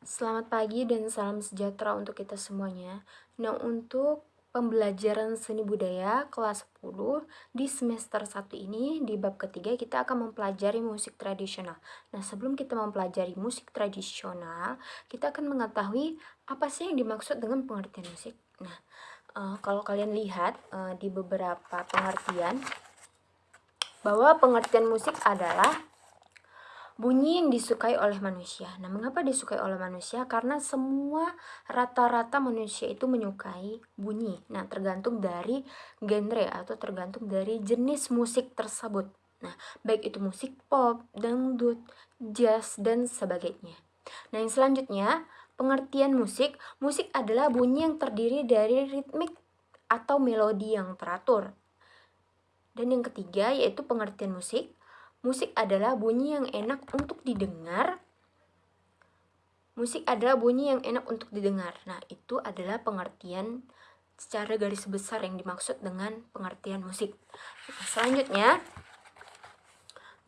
Selamat pagi dan salam sejahtera untuk kita semuanya. Nah, untuk pembelajaran seni budaya kelas 10 di semester 1 ini di bab ketiga kita akan mempelajari musik tradisional. Nah, sebelum kita mempelajari musik tradisional, kita akan mengetahui apa sih yang dimaksud dengan pengertian musik. Nah, uh, kalau kalian lihat uh, di beberapa pengertian bahwa pengertian musik adalah bunyi yang disukai oleh manusia. Nah, mengapa disukai oleh manusia? Karena semua rata-rata manusia itu menyukai bunyi. Nah, tergantung dari genre atau tergantung dari jenis musik tersebut. Nah, baik itu musik pop, dangdut, jazz, dan sebagainya. Nah, yang selanjutnya, pengertian musik. Musik adalah bunyi yang terdiri dari ritmik atau melodi yang teratur. Dan yang ketiga yaitu pengertian musik Musik adalah bunyi yang enak untuk didengar. Musik adalah bunyi yang enak untuk didengar. Nah, itu adalah pengertian secara garis besar yang dimaksud dengan pengertian musik. Nah, selanjutnya,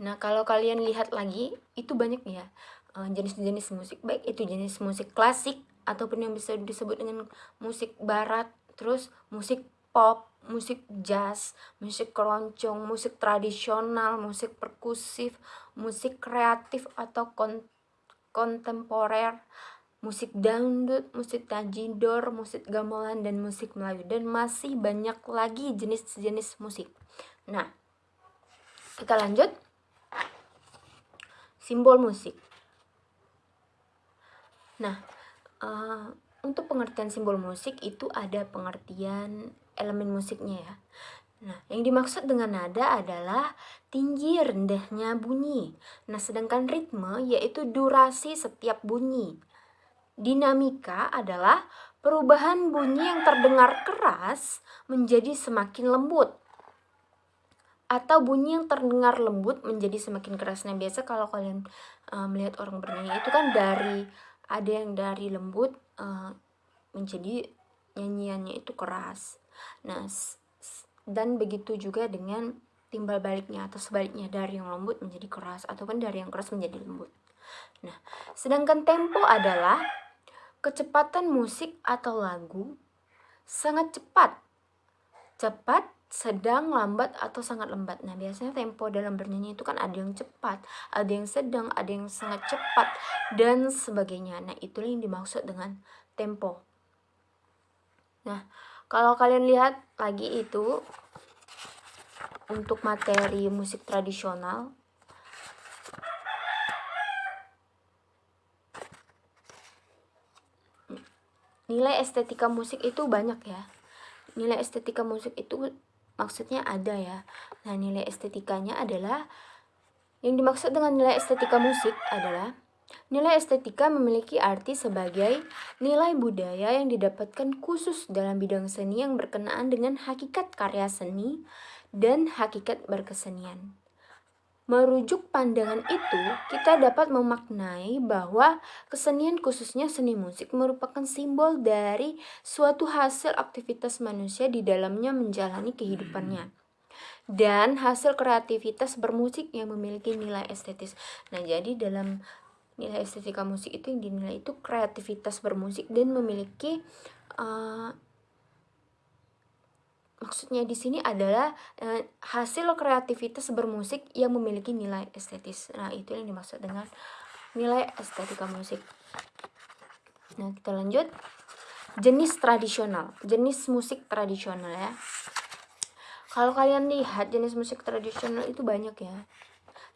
nah kalau kalian lihat lagi, itu banyak ya eh, jenis-jenis musik. Baik itu jenis musik klasik ataupun yang bisa disebut dengan musik barat, terus musik pop, musik jazz, musik keroncong, musik tradisional, musik perkusif, musik kreatif atau kon kontemporer, musik dangdut, musik tajidor, musik gamelan, dan musik Melayu. Dan masih banyak lagi jenis-jenis musik. Nah, kita lanjut. Simbol musik. Nah, uh, untuk pengertian simbol musik itu ada pengertian elemen musiknya ya. Nah, yang dimaksud dengan nada adalah tinggi rendahnya bunyi. Nah, sedangkan ritme yaitu durasi setiap bunyi. Dinamika adalah perubahan bunyi yang terdengar keras menjadi semakin lembut. Atau bunyi yang terdengar lembut menjadi semakin keras. Nah, biasa kalau kalian uh, melihat orang bernyanyi itu kan dari ada yang dari lembut uh, menjadi nyanyiannya itu keras. Nah, dan begitu juga dengan timbal baliknya atau sebaliknya dari yang lembut menjadi keras ataupun dari yang keras menjadi lembut. Nah, sedangkan tempo adalah kecepatan musik atau lagu sangat cepat. Cepat, sedang, lambat atau sangat lambat. Nah, biasanya tempo dalam bernyanyi itu kan ada yang cepat, ada yang sedang, ada yang sangat cepat dan sebagainya. Nah, itulah yang dimaksud dengan tempo. Nah, kalau kalian lihat lagi itu untuk materi musik tradisional nilai estetika musik itu banyak ya nilai estetika musik itu maksudnya ada ya nah nilai estetikanya adalah yang dimaksud dengan nilai estetika musik adalah Nilai estetika memiliki arti sebagai nilai budaya yang didapatkan khusus dalam bidang seni yang berkenaan dengan hakikat karya seni dan hakikat berkesenian. Merujuk pandangan itu, kita dapat memaknai bahwa kesenian khususnya seni musik merupakan simbol dari suatu hasil aktivitas manusia di dalamnya menjalani kehidupannya dan hasil kreativitas bermusik yang memiliki nilai estetis. Nah, jadi dalam nilai estetika musik itu yang dinilai itu kreativitas bermusik dan memiliki uh, maksudnya di sini adalah uh, hasil kreativitas bermusik yang memiliki nilai estetis. Nah, itu yang dimaksud dengan nilai estetika musik. Nah, kita lanjut. Jenis tradisional, jenis musik tradisional ya. Kalau kalian lihat jenis musik tradisional itu banyak ya.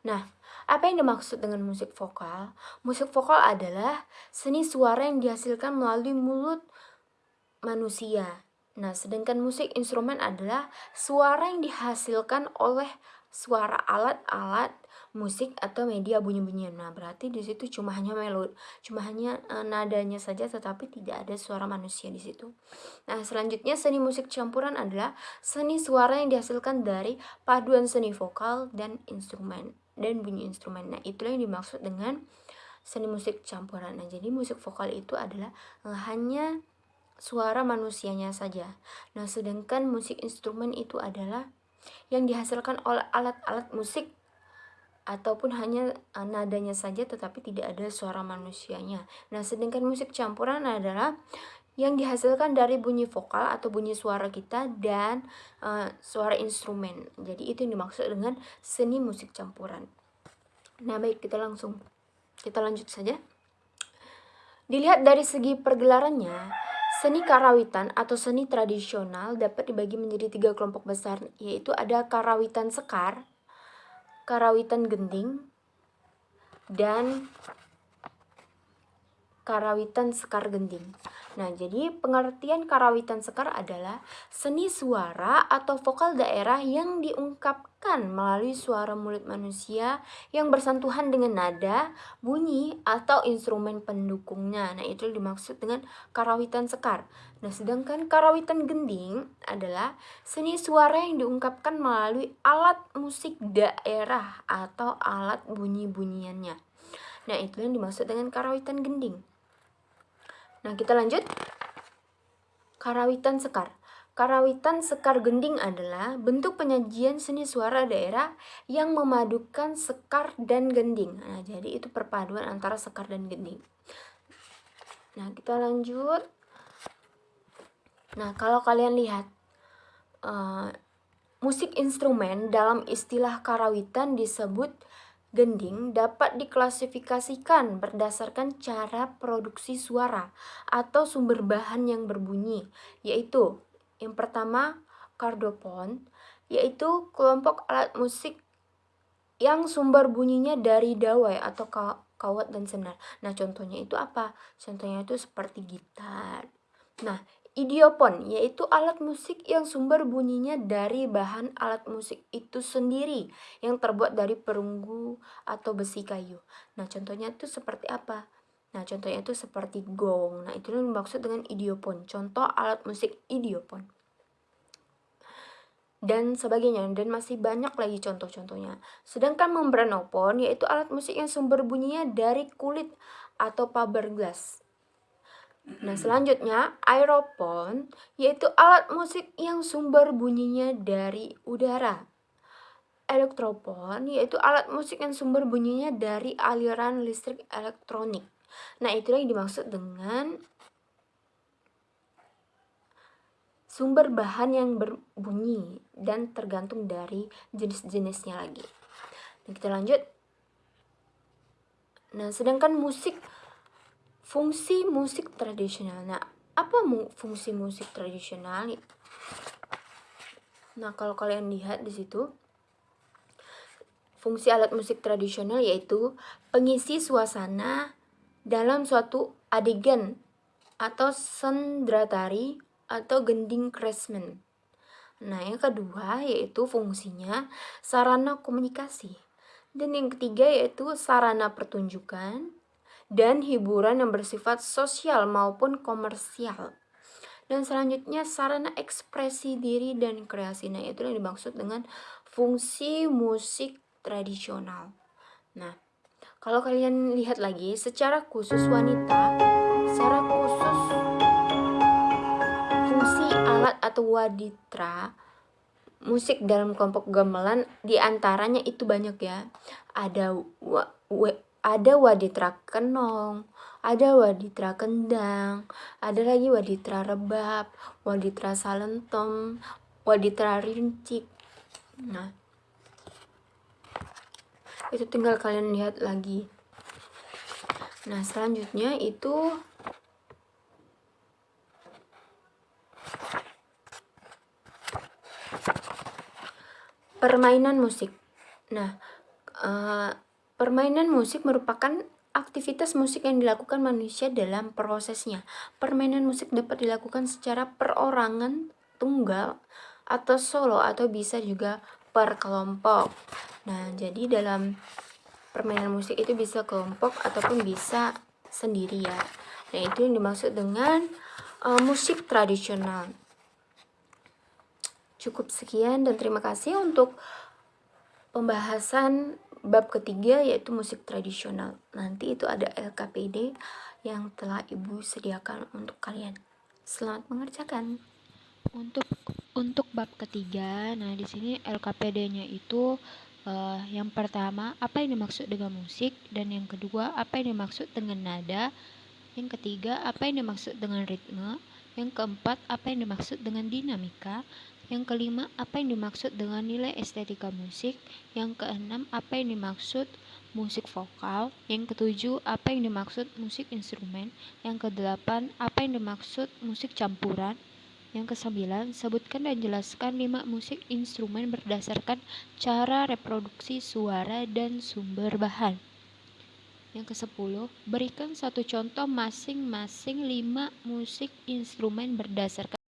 Nah, apa yang dimaksud dengan musik vokal? Musik vokal adalah seni suara yang dihasilkan melalui mulut manusia. Nah, sedangkan musik instrumen adalah suara yang dihasilkan oleh suara alat-alat musik atau media bunyi-bunyian. Nah, berarti di situ cuma hanya melodi, cuma hanya e, nadanya saja tetapi tidak ada suara manusia di situ. Nah, selanjutnya seni musik campuran adalah seni suara yang dihasilkan dari paduan seni vokal dan instrumen dan bunyi instrumen. Nah, itulah yang dimaksud dengan seni musik campuran. Nah, jadi musik vokal itu adalah eh, hanya suara manusianya saja. Nah, sedangkan musik instrumen itu adalah yang dihasilkan oleh alat-alat musik ataupun hanya uh, nadanya saja tetapi tidak ada suara manusianya. Nah, sedangkan musik campuran adalah yang dihasilkan dari bunyi vokal atau bunyi suara kita dan uh, suara instrumen. Jadi itu yang dimaksud dengan seni musik campuran. Nah, baik kita langsung kita lanjut saja. Dilihat dari segi pergelarannya, seni karawitan atau seni tradisional dapat dibagi menjadi tiga kelompok besar, yaitu ada karawitan sekar, karawitan gending, dan karawitan sekar gending. Nah, jadi pengertian karawitan sekar adalah seni suara atau vokal daerah yang diungkapkan melalui suara mulut manusia yang bersentuhan dengan nada, bunyi, atau instrumen pendukungnya. Nah, itu dimaksud dengan karawitan sekar. Nah, sedangkan karawitan gending adalah seni suara yang diungkapkan melalui alat musik daerah atau alat bunyi-bunyiannya. Nah, itu yang dimaksud dengan karawitan gending. Nah, kita lanjut. Karawitan sekar. Karawitan sekar gending adalah bentuk penyajian seni suara daerah yang memadukan sekar dan gending. Nah, jadi itu perpaduan antara sekar dan gending. Nah, kita lanjut. Nah, kalau kalian lihat uh, musik instrumen dalam istilah karawitan disebut gending dapat diklasifikasikan berdasarkan cara produksi suara atau sumber bahan yang berbunyi, yaitu yang pertama kardopon, yaitu kelompok alat musik yang sumber bunyinya dari dawai atau kawat dan senar. Nah, contohnya itu apa? Contohnya itu seperti gitar. Nah, Idiopon yaitu alat musik yang sumber bunyinya dari bahan alat musik itu sendiri yang terbuat dari perunggu atau besi kayu. Nah, contohnya itu seperti apa? Nah, contohnya itu seperti gong. Nah, itu yang dimaksud dengan idiopon. Contoh alat musik idiopon. Dan sebagainya, dan masih banyak lagi contoh-contohnya. Sedangkan membranopon yaitu alat musik yang sumber bunyinya dari kulit atau fiberglass Nah, selanjutnya aeropon yaitu alat musik yang sumber bunyinya dari udara. Elektropon yaitu alat musik yang sumber bunyinya dari aliran listrik elektronik. Nah, itulah yang dimaksud dengan sumber bahan yang berbunyi dan tergantung dari jenis-jenisnya lagi. Nah, kita lanjut. Nah, sedangkan musik Fungsi musik tradisional. Nah, apa mu fungsi musik tradisional? Nah, kalau kalian lihat di situ, fungsi alat musik tradisional yaitu pengisi suasana dalam suatu adegan atau sendratari atau gending kresmen. Nah, yang kedua yaitu fungsinya sarana komunikasi. Dan yang ketiga yaitu sarana pertunjukan dan hiburan yang bersifat sosial maupun komersial. Dan selanjutnya sarana ekspresi diri dan kreasi. Nah, itu yang dimaksud dengan fungsi musik tradisional. Nah, kalau kalian lihat lagi secara khusus wanita, secara khusus fungsi alat atau waditra musik dalam kelompok gamelan di antaranya itu banyak ya. Ada ada waditra kenong, ada waditra kendang, ada lagi waditra rebab, waditra salentom, waditra rincik. Nah, itu tinggal kalian lihat lagi. Nah, selanjutnya itu permainan musik. Nah, uh, Permainan musik merupakan aktivitas musik yang dilakukan manusia dalam prosesnya. Permainan musik dapat dilakukan secara perorangan, tunggal, atau solo, atau bisa juga per kelompok. Nah, jadi dalam permainan musik itu bisa kelompok ataupun bisa sendiri ya. Nah, itu yang dimaksud dengan uh, musik tradisional. Cukup sekian dan terima kasih untuk pembahasan Bab ketiga yaitu musik tradisional. Nanti itu ada LKPD yang telah Ibu sediakan untuk kalian. Selamat mengerjakan. Untuk untuk bab ketiga, nah di sini LKPD-nya itu Uh, yang pertama, apa yang dimaksud dengan musik? Dan yang kedua, apa yang dimaksud dengan nada? Yang ketiga, apa yang dimaksud dengan ritme? Yang keempat, apa yang dimaksud dengan dinamika? Yang kelima, apa yang dimaksud dengan nilai estetika musik? Yang keenam, apa yang dimaksud musik vokal? Yang ketujuh, apa yang dimaksud musik instrumen? Yang kedelapan, apa yang dimaksud musik campuran? Yang kesembilan, sebutkan dan jelaskan lima musik instrumen berdasarkan cara reproduksi suara dan sumber bahan. Yang kesepuluh, berikan satu contoh masing-masing lima musik instrumen berdasarkan